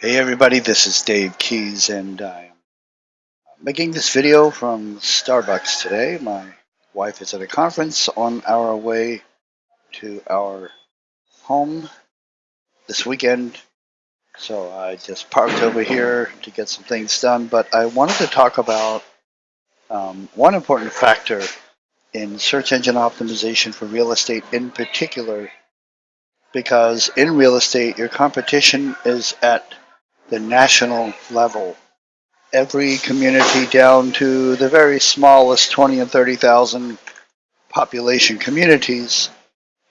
Hey everybody, this is Dave Keys and I'm making this video from Starbucks today. My wife is at a conference on our way to our home this weekend. So I just parked over here to get some things done, but I wanted to talk about um, one important factor in search engine optimization for real estate in particular because in real estate your competition is at the national level. Every community down to the very smallest 20 and 30,000 population communities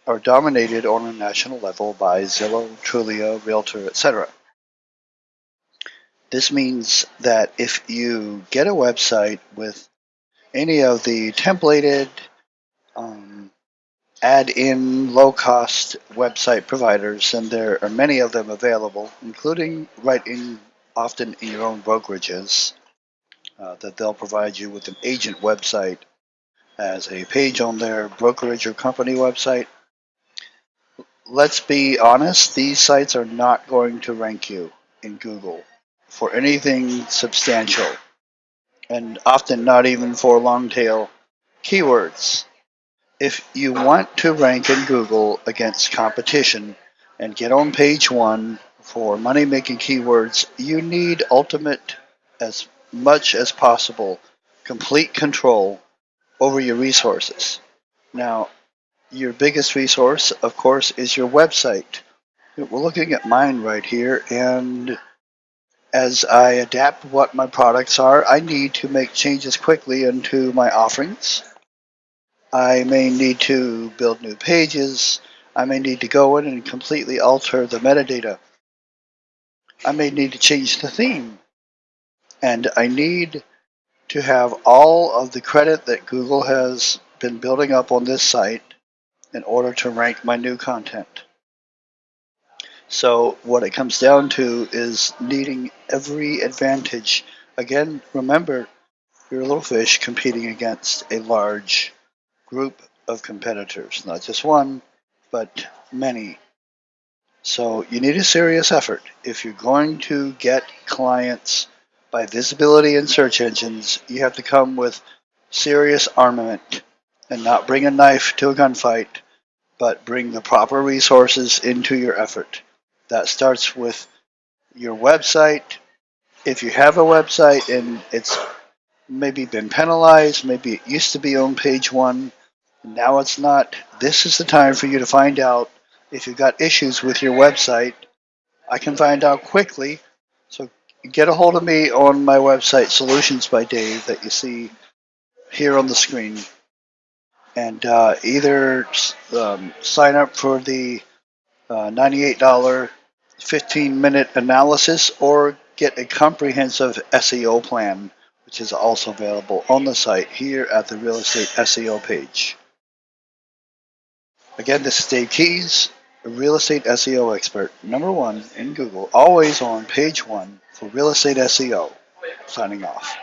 are dominated on a national level by Zillow, Trulia, Realtor, etc. This means that if you get a website with any of the templated add-in low-cost website providers, and there are many of them available, including right in often in your own brokerages, uh, that they'll provide you with an agent website as a page on their brokerage or company website. Let's be honest, these sites are not going to rank you in Google for anything substantial, and often not even for long tail keywords if you want to rank in Google against competition and get on page one for money making keywords, you need ultimate, as much as possible, complete control over your resources. Now, your biggest resource, of course, is your website. We're looking at mine right here, and as I adapt what my products are, I need to make changes quickly into my offerings I may need to build new pages. I may need to go in and completely alter the metadata. I may need to change the theme. And I need to have all of the credit that Google has been building up on this site in order to rank my new content. So what it comes down to is needing every advantage. Again, remember, you're a little fish competing against a large group of competitors, not just one, but many. So you need a serious effort. If you're going to get clients by visibility in search engines, you have to come with serious armament and not bring a knife to a gunfight, but bring the proper resources into your effort. That starts with your website. If you have a website and it's maybe been penalized, maybe it used to be on page one, now it's not. This is the time for you to find out if you've got issues with your website. I can find out quickly. So get a hold of me on my website, Solutions by Dave, that you see here on the screen. And uh, either um, sign up for the uh, $98 15 minute analysis or get a comprehensive SEO plan, which is also available on the site here at the real estate SEO page. Again, this is Dave Keys, a real estate SEO expert, number one in Google, always on page one for real estate SEO. Signing off.